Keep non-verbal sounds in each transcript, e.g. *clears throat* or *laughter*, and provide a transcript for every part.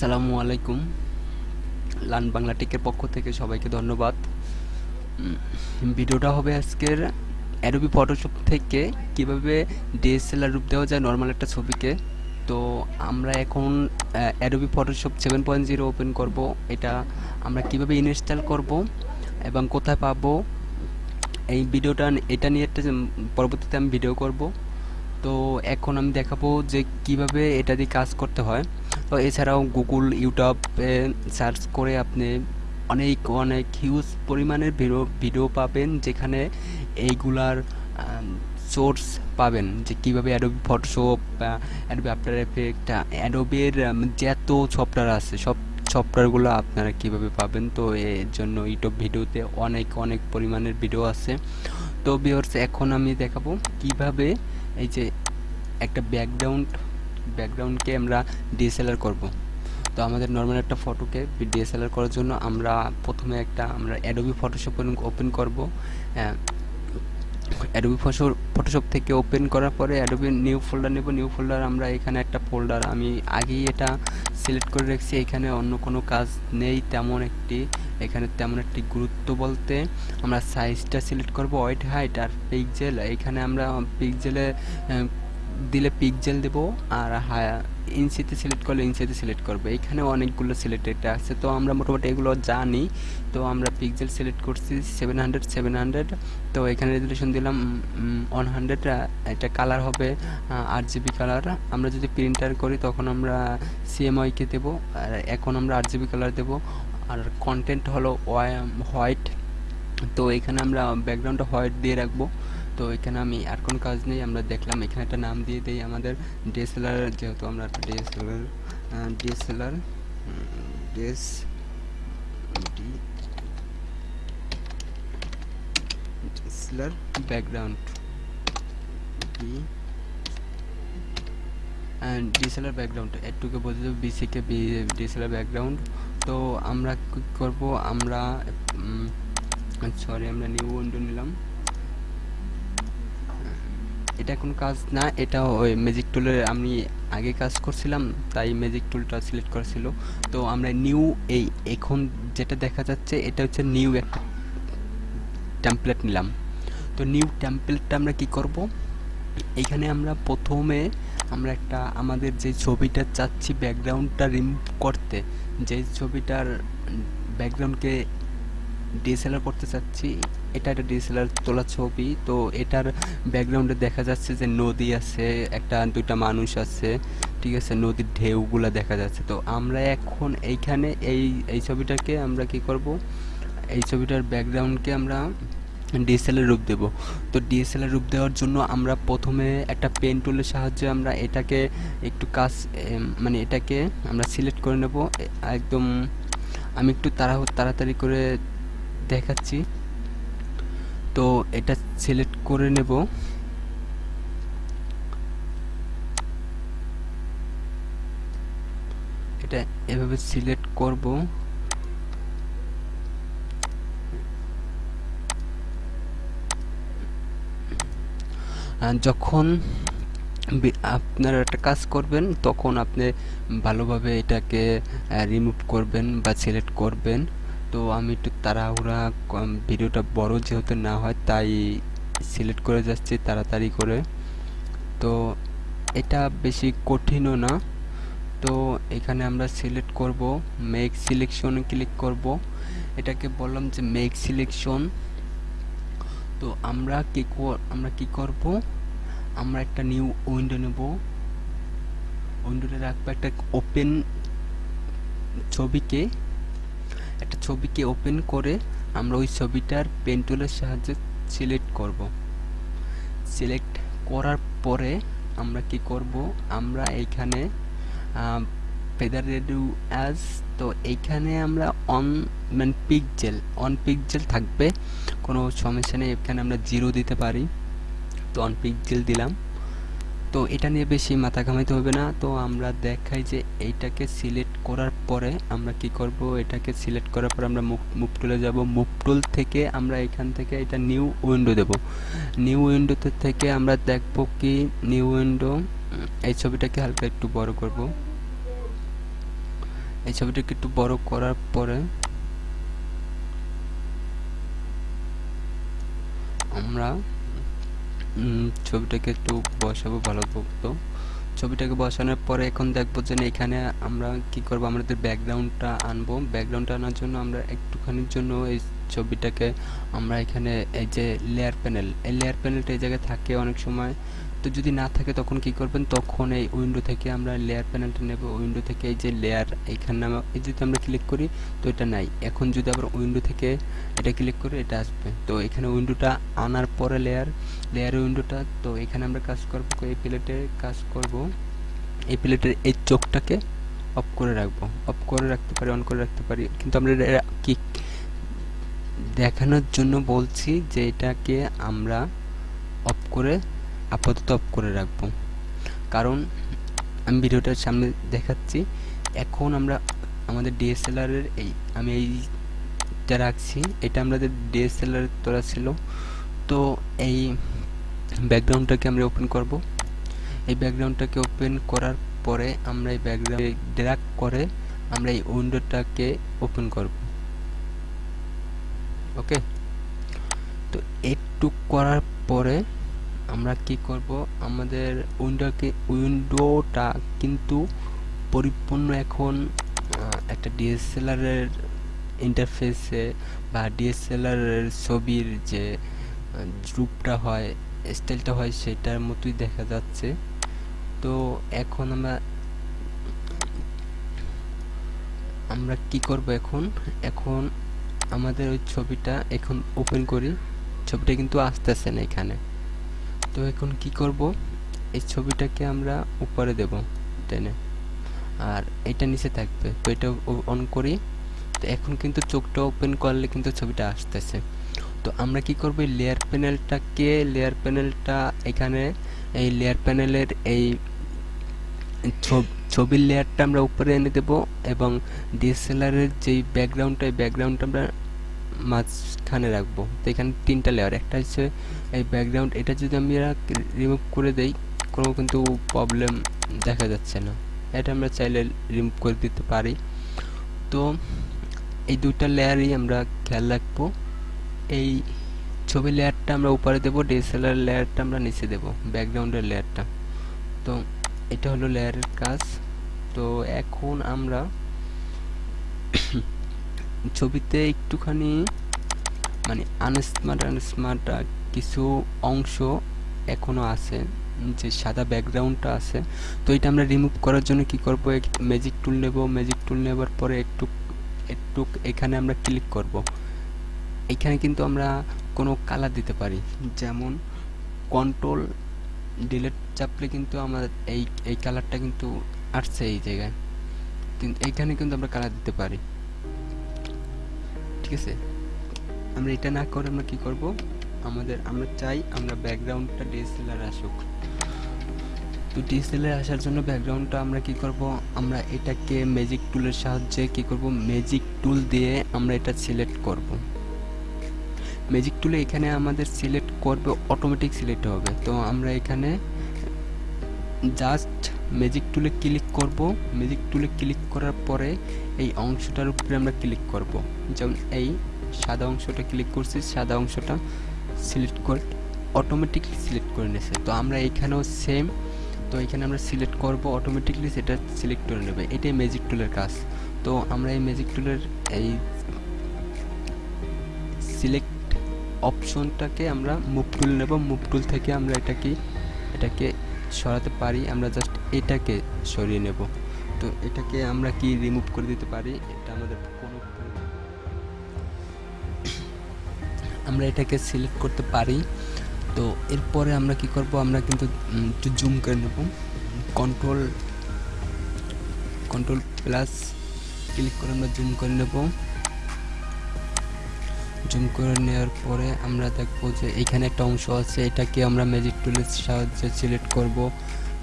আসসালামু আলাইকুম। লান বাংলা টেকের পক্ষ থেকে সবাইকে ধন্যবাদ। ভিডিওটা হবে আজকের অ্যাডোবি ফটোশপ থেকে কীভাবে ডিএসএলআর রূপ দেওয়া যায় নর্মাল একটা ছবিকে। তো আমরা এখন Adobe Photoshop seven point zero open করব। এটা আমরা কীভাবে ইনস্টল করব এবং কোথায় পাবো? এই ভিডিওটা, এটা নিয়ে একটা পরবর্তীতে আমি ভিডিও করব। তো এখন আমি দেখাবো যে কীভাবে এটা দিয়ে কাজ করতে হয়। এছাড়াও গুগল ইউটিউবে সার্চ করে আপনি অনেক অনেক হিউজ পরিমাণের ভিডিও ভিডিও পাবেন যেখানে এইগুলার সোর্স পাবেন যে কীভাবে Adobe Photoshop Adobe after effect অ্যাডোবির যত সফটওয়্যার আছে, সব সফটওয়্যারগুলো আপনারা কীভাবে পাবেন, তো এর জন্য ইউটিউব ভিডিওতে অনেক অনেক পরিমাণের ভিডিও আছে। তো ভিউয়ার্স এখন আমি দেখাবো কীভাবে এই যে একটা ব্যাকগ্রাউন্ড ব্যাকগ্রাউন্ডকে আমরা ডিএসএলআর করব। তো আমাদের নর্মাল একটা ফটোকে ডিএসএলআর করার জন্য আমরা প্রথমে একটা আমরা অ্যাডোবি ফটোশপ ওপেন করব। অ্যাডোবি ফটোশপ থেকে ওপেন করার পরে অ্যাডোবি নিউ ফোল্ডার নেব। নিউ ফোল্ডার আমরা এখানে একটা ফোল্ডার আমি আগেই এটা সিলেক্ট করে রেখেছি। এখানে অন্য কোনো কাজ নেই তেমন একটি, এখানে তেমন একটি গুরুত্ব বলতে আমরা সাইজটা সিলেক্ট করব। হোয়াইট হাইট আর পিকজেল এখানে আমরা পিকজেলে দিলে পিকজেল দেব আর ইঞ্চিতে সিলেক্ট করলে ইঞ্চিতে সিলেক্ট করবে। এখানে অনেকগুলো সিলেক্টেড আছে। তো আমরা মোটামুটি এগুলো জানি। তো আমরা পিকজেল সিলেক্ট করছি সেভেন হান্ড্রেড সেভেন হান্ড্রেড তো এখানে রেজুলেশন দিলাম ওয়ান হান্ড্রেড এটা কালার হবে আট জিবি কালার আমরা যদি প্রিন্টার করি তখন আমরা সিএমআইকে দেবো। আর এখন আমরা আট জিবি কালার দেবো। আর কন্টেন্ট হলো হোয়াইট তো এখানে আমরা ব্যাকগ্রাউন্ডটা হোয়াইট দিয়ে রাখব। তো এখানে আমি আর কোনো কাজ নেই, আমরা দেখলাম এখানে একটা নাম দিয়ে দিই আমাদের ডিএসএলআর যেহেতু আমরা একটা DSLR DSLR DS D DSLR background and DSLR background, একটুকে বলতে বিসিকে বি ডিএসএলআর ব্যাকগ্রাউন্ড। তো আমরা কী করব, আমরা সরি আমরা নিউ উইন্ডো নিলাম। এটা কোনো কাজ না, এটা ওই ম্যাজিক টুলের আমি আগে কাজ করছিলাম, তাই ম্যাজিক টুলটা সিলেক্ট করেছিল তো আমরা নিউ এই এখন যেটা দেখা যাচ্ছে, এটা হচ্ছে নিউ একটা টেমপ্লেট নিলাম। তো নিউ টেমপ্লেটটা আমরা কি করব? এইখানে আমরা প্রথমে আমরা একটা আমাদের যে ছবিটা চাচ্ছি ব্যাকগ্রাউন্ডটা রিমুভ করতে, যে ছবিটার ব্যাকগ্রাউন্ডকে ডিএসএলআর করতে চাচ্ছি এটা একটা ডিএসএলআর তোলা ছবি, তো এটার ব্যাকগ্রাউন্ডে দেখা যাচ্ছে যে নদী আছে, একটা দুইটা মানুষ আছে, ঠিক আছে, নদীর ঢেউগুলো দেখা যাচ্ছে। তো আমরা এখন এইখানে এই এই ছবিটাকে আমরা কি করব? এই ছবিটার ব্যাকগ্রাউন্ডকে আমরা ডিএসএলআর রূপ দেব। তো ডিএসএলআর রূপ দেওয়ার জন্য আমরা প্রথমে একটা পেন টুলের সাহায্যে আমরা এটাকে একটু কাজ মানে এটাকে আমরা সিলেক্ট করে নেব। একদম আমি একটু তাড়া তাড়াতাড়ি করে দেখাচ্ছি। তো এটা সিলেক্ট করে নেব। এটা এভাবে সিলেক্ট করব। যখন আপনারা একটা কাজ করবেন, তখন আপনি ভালোভাবে এটাকে রিমুভ করবেন বা সিলেক্ট করবেন। তো আমি একটু তাড়াহুড়া ভিডিওটা বড় যেহেতু না হয়, তাই সিলেক্ট করে যাচ্ছি তাড়াতাড়ি করে। তো এটা বেশি কঠিনও না। তো এখানে আমরা সিলেক্ট করব মেক সিলেকশন ক্লিক করব। এটাকে বললাম যে মেক সিলেকশন তো আমরা কি আমরা কি করব? আমরা একটা নিউ উইন্ডো নেব। উইন্ডোতে রাখব একটা ওপেন ছবিকে। একটা ছবিকে ওপেন করে আমরা ওই ছবিটার পেন টুলের সাহায্যে সিলেক্ট করব। সিলেক্ট করার পরে আমরা কি করব? আমরা এইখানে ফেদার রেডু অ্যাজ তো এইখানে আমরা অন মানে পিকজেল অন পিকজেল থাকবে। কোনো সমস্যা নেই, এখানে আমরা জিরো দিতে পারি। তো অন পিকজেল দিলাম। তো এটা নিয়ে বেশি মাথা ঘামাইতে হবে না। তো আমরা দেখাই যে এইটাকে সিলেক্ট করার পরে আমরা কি করব? এটাকে সিলেক্ট করার পর আমরা মুভ টুলে যাব। মুভ টুল থেকে আমরা এখান থেকে এটা নিউ উইন্ডো দেব। নিউ উইন্ডোতে থেকে আমরা দেখব কি নিউ উইন্ডো এই ছবিটাকে হালকা একটু বড় করব। এই ছবিটাকে একটু বড় করার পরে আমরা ছবিটাকে একটু বসাবো, ভালো তো ছবিটাকে বসানোর পরে এখন দেখব যে এখানে আমরা কি করব? আমাদের ব্যাকগ্রাউন্ডটা আনব। ব্যাকগ্রাউন্ডটা আনার জন্য আমরা একটুখানির জন্য এই ছবিটাকে আমরা এখানে এই যে লেয়ার প্যানেল এই লেয়ার প্যানেলটা এই জায়গায় থাকে অনেক সময়। তো যদি না থাকে তখন কি করবেন? তখন এই উইন্ডো থেকে আমরা লেয়ার প্যানেলটা নেব। উইন্ডো থেকে এই যে লেয়ার এইখানে আমা- এই যদি আমরা ক্লিক করি, তো এটা নাই। এখন যদি আবার উইন্ডো থেকে এটা ক্লিক করি, এটা আসবে। তো এখানে উইন্ডোটা আনার পরে লেয়ার লেয়ার উইন্ডোটা তো এখানে আমরা কাজ করব এই প্লেটে কাজ করব। এই প্লেটের এই চোখটাকে অফ করে রাখব। অফ করে রাখতে পারি অন করে রাখতে পারি। কিন্তু আমরা কি দেখানোর জন্য বলছি যে এটাকে আমরা অফ করে আপাতত অফ করে রাখব। কারণ আমি ভিডিওটার সামনে দেখাচ্ছি, এখন আমরা আমাদের ডিএসএলআরের এই, আমি এইটা রাখছি। এটা আমাদের ডিএসএলআর তোলা ছিল। তো এই ব্যাকগ্রাউন্ডটাকে আমরা ওপেন করব। এই ব্যাকগ্রাউন্ডটাকে ওপেন করার পরে আমরা এই ব্যাকগ্রাউন্ড ড্র্যাগ করে আমরা এই উইন্ডোটাকে ওপেন করব। ওকে তো একটু করার পরে আমরা কি করব? আমাদের উইন্ডোকে, উইন্ডোটা কিন্তু পরিপূর্ণ এখন একটা ডিএসএলআর এর ইন্টারফেসে বা ডিএসএলআর এর ছবির যে রূপটা হয় স্টাইলটা হয়, সেটার মতোই দেখা যাচ্ছে। তো এখন আমরা আমরা কি করব এখন? এখন আমাদের ওই ছবিটা এখন ওপেন করি। ছবিটা কিন্তু আসতেছে না এখানে। তো এখন কি করব? এই ছবিটাকে আমরা উপরে দেব, টেনে। আর এটা নিচে থাকবে, তো এটা অন করি। তো এখন কিন্তু চোখটা ওপেন করলে কিন্তু ছবিটা আসতেছে। তো আমরা কি করব? এই লেয়ার প্যানেলটাকে লেয়ার প্যানেলটা এখানে, এই লেয়ার প্যানেলের এই ছব- ছবির লেয়ারটা আমরা উপরে এনে দেব এবং ডিএসএলআরের যেই ব্যাকগ্রাউন্ডটা এই ব্যাকগ্রাউন্ডটা আমরা মাঝখানে রাখব। তো এখানে তিনটা লেয়ার একটা হচ্ছে এই ব্যাকগ্রাউন্ড এটা যদি আমি রিমুভ করে দেই, কোনো কিন্তু প্রবলেম দেখা যাচ্ছে না। এটা আমরা চাইলে রিমুভ করে দিতে পারি। তো এই দুটা লেয়ারই আমরা খেয়াল রাখব। এই ছবি লেয়ারটা আমরা উপরে দেবো ডিএসএলআর লেয়ারটা আমরা নিচে দেবো ব্যাকগ্রাউন্ডের লেয়ারটা তো এটা হলো লেয়ারের কাজ। তো এখন আমরা ছবিতে একটুখানি মানে আনস্মার্ট আনস্মার্ট কিছু অংশ এখনও আছে, যে সাদা ব্যাকগ্রাউন্ডটা আছে। তো এটা আমরা রিমুভ করার জন্য কি করব? ম্যাজিক টুল নেব। ম্যাজিক টুল নেবার পরে একটু একটু এখানে আমরা ক্লিক করব। এখানে কিন্তু আমরা কোনো কালার দিতে পারি। যেমন কন্ট্রোল ডিলেট চাপলে কিন্তু আমাদের এই এই কালারটা কিন্তু আসছে এই জায়গায়। কিন্তু এইখানে কিন্তু আমরা কালার দিতে পারি। ঠিক আছে আমরা এটা না করে আমরা কি করব? আমাদের, আমরা চাই আমরা ব্যাকগ্রাউন্ডটা ডিএসএলআর আসুক। তো ডিএসএলআর আসার জন্য ব্যাকগ্রাউন্ডটা আমরা কি করব? আমরা এটাকে ম্যাজিক টুলের সাহায্যে কি করব? ম্যাজিক টুল দিয়ে আমরা এটা সিলেক্ট করব। ম্যাজিক টুলে এখানে আমাদের সিলেক্ট করবে অটোমেটিক সিলেক্ট হবে। তো আমরা এখানে জাস্ট ম্যাজিক টুলে ক্লিক করব। ম্যাজিক টুলে ক্লিক করার পরে এই অংশটার উপরে আমরা ক্লিক করব। যেমন এই সাদা অংশটা ক্লিক করছি, সাদা অংশটা সিলেক্ট করে অটোমেটিকলি সিলেক্ট করে নিয়েছে। তো আমরা এখানেও সেম তো এখানে আমরা সিলেক্ট করব অটোমেটিকলি সেটা সিলেক্ট করে নেবে। এটাই ম্যাজিক টুলের কাজ। তো আমরা এই ম্যাজিক টুলের এই সিলেক্ট অপশনটাকে আমরা মুভ টুল নেব। মুভ টুল থেকে আমরা এটাকে এটাকে সরাতে পারি, আমরা জাস্ট এটাকে সরিয়ে নেব। তো এটাকে আমরা কি রিমুভ করে দিতে পারি? এটা আমাদের কোনো *coughs* আমরা এটাকে সিলেক্ট করতে পারি। তো এরপরে আমরা কি করব? আমরা কিন্তু একটু জুম করে নেব। কন্ট্রোল কন্ট্রোল প্লাস ক্লিক করে আমরা জুম করে নেব। জুম করে নেওয়ার পরে আমরা দেখব যে এখানে একটা অংশ আছে, এটাকে আমরা ম্যাজিক টুলের সাহায্যে সিলেক্ট করব।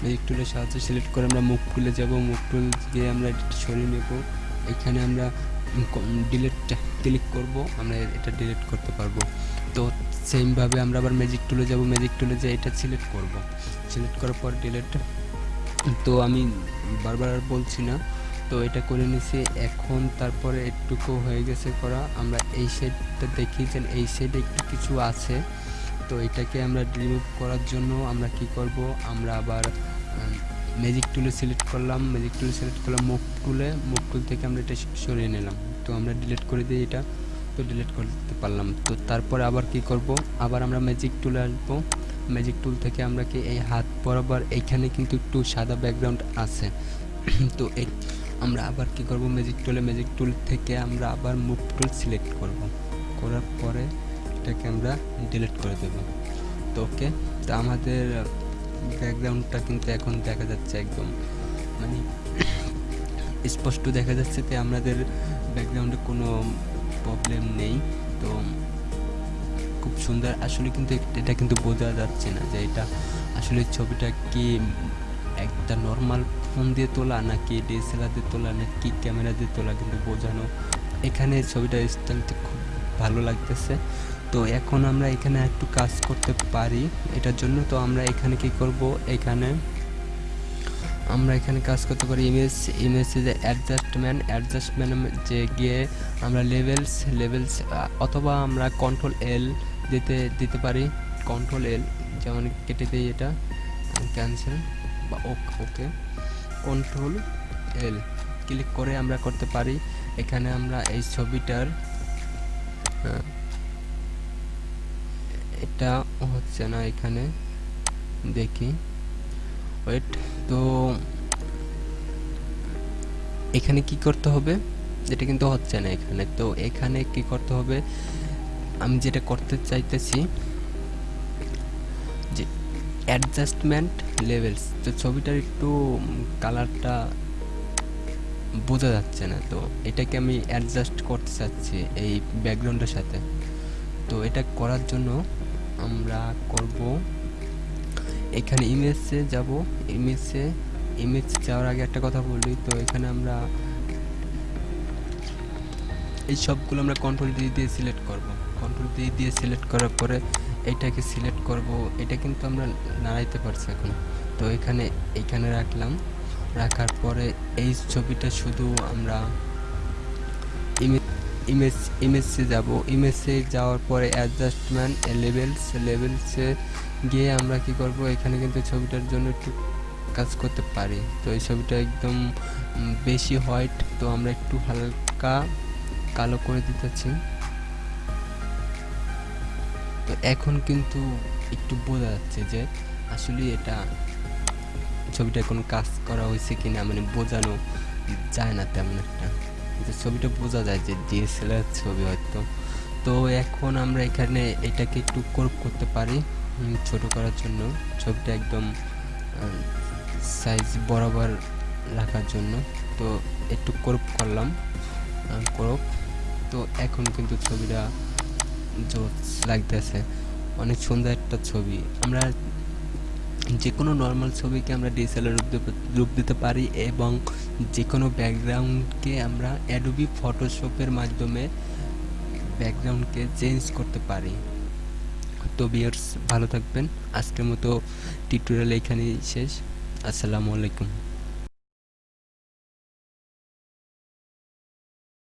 ম্যাজিক টুলের সাহায্যে সিলেক্ট করে আমরা মুখ টুলে যাব, মুখ টুল দিয়ে আমরা এটা সরিয়ে নেব। এখানে আমরা ডিলিট ক্লিক করব, আমরা এটা ডিলিট করতে পারব। তো সেমভাবে আমরা আবার ম্যাজিক টুলে যাব ম্যাজিক টুলে যে এটা সিলেক্ট করব। সিলেক্ট করার পর ডিলেট তো আমি বারবার বলছি না। তো এটা করে নিছি। এখন তারপরে একটুকু হয়ে গেছে করা। আমরা এই সাইডটা দেখি যে এই সাইডে একটু কিছু আছে। তো এটাকে আমরা রিমুভ করার জন্য আমরা কি করব? আমরা আবার ম্যাজিক টুলে সিলেক্ট করলাম। ম্যাজিক টুলে সিলেক্ট করলাম মুখ টুলে মুখ টুল থেকে আমরা এটা সরিয়ে নিলাম। তো আমরা ডিলিট করে দিই এটা। তো ডিলিট করতে পারলাম। তো তারপরে আবার কি করব? আবার আমরা ম্যাজিক টুলে আসব। ম্যাজিক টুল থেকে আমরা কি এই হাত বরাবর এইখানে কিন্তু একটু সাদা ব্যাকগ্রাউন্ড আছে। *clears throat* তো এই আমরা আবার কি করব? ম্যাজিক টুলে ম্যাজিক টুল থেকে আমরা আবার মুভ টুল সিলেক্ট করব। করার পরে এটাকে আমরা ডিলিট করে দেব। তো ওকে, তো আমাদের ব্যাকগ্রাউন্ডটা কিন্তু এখন দেখা যাচ্ছে একদম মানে স্পষ্ট দেখা যাচ্ছে যে আমাদের ব্যাকগ্রাউন্ডে কোনো প্রবলেম নেই। তো খুব সুন্দর, আসলে কিন্তু এটা কিন্তু বোঝা যাচ্ছে না যে এটা আসলে ছবিটা কি একটা নর্মাল ফোন দিয়ে তোলা না নাকি ডিএসএলআর দিয়ে তোলা না নাকি ক্যামেরা দিয়ে তোলা, কিন্তু বোঝানো। এখানে ছবিটা স্টাইলটা খুব ভালো লাগতেছে। তো এখন আমরা এখানে একটু কাজ করতে পারি এটার জন্য। তো আমরা এখানে কি করব? এখানে আমরা এখানে কাজ করতে পারি ইমেজ ইমেজে যে অ্যাডজাস্টমেন্ট অ্যাডজাস্টমেন্ট যে গিয়ে আমরা লেভেলস লেভেলস অথবা আমরা কন্ট্রোল এল দিতে দিতে পারি। কন্ট্রোল এল যেমন কেটে দিই এটা। ক্যান্সেল বা ওকে কন্ট্রোল এল ক্লিক করে আমরা করতে পারি। এখানে আমরা এই ছবিটার এটা হচ্ছে না এখানে। দেখি। ওয়েট তো এখানে কি করতে হবে? এটা কিন্তু হচ্ছে না এখানে। তো এখানে কি করতে হবে? আমি যেটা করতে চাইতেছি অ্যাডজাস্টমেন্ট লেভেলস। তো ছবিটার একটু কালারটা বোঝা যাচ্ছে না। তো এটাকে আমি অ্যাডজাস্ট করতে চাচ্ছি এই ব্যাকগ্রাউন্ডের সাথে। তো এটা করার জন্য আমরা করব, এখানে ইমেজে যাব। ইমেজে, ইমেজ যাওয়ার আগে একটা কথা বলি। তো এখানে আমরা এই সবগুলো আমরা কন্ট্রোল দিয়ে দিয়ে সিলেক্ট করব। কন্ট্রোল দিয়ে দিয়ে সিলেক্ট করার পরে এটাকে সিলেক্ট করব, এটা কিন্তু আমরা নাড়াইতে পারছি এখন। তো এখানে এখানে রাখলাম। রাখার পরে এই ছবিটা শুধু আমরা ইমেজ ইমেজ যাব। ইমেজে যাওয়ার পরে অ্যাডজাস্টমেন্ট লেভেলস লেভেলসে গিয়ে আমরা কি করব, এখানে কিন্তু ছবিটার জন্য একটু কাজ করতে পারি। তো এই ছবিটা একদম বেশি হোয়াইট তো আমরা একটু হালকা কালো করে দিতেছি তো এখন কিন্তু একটু বোঝা যাচ্ছে যে আসলে এটা ছবিটা কোনো কাজ করা হয়েছে কি না মানে বোঝানো যায় না তেমন একটা। যে ছবিটা বোঝা যায় যে ডিএসএলআর ছবি হয়তো। তো এখন আমরা এখানে এটাকে একটু করপ করতে পারি ছোট করার জন্য। ছবিটা একদম সাইজ বরাবর রাখার জন্য। তো একটু করপ করলাম করপ তো এখন কিন্তু ছবিটা জোস লাগতেছে। অনেক সুন্দর একটা ছবি। আমরা যে কোনো নর্মাল ছবিকে আমরা ডিএসএলআর রূপ দিতে পারি এবং যে কোনো ব্যাকগ্রাউন্ডকে আমরা অ্যাডোবি ফটোশপের মাধ্যমে ব্যাকগ্রাউন্ডকে চেঞ্জ করতে পারি। তো বিয়ার্স ভালো থাকবেন। আজকের মতো টিউটোরিয়াল এখানেই শেষ। আসসালামু আলাইকুম।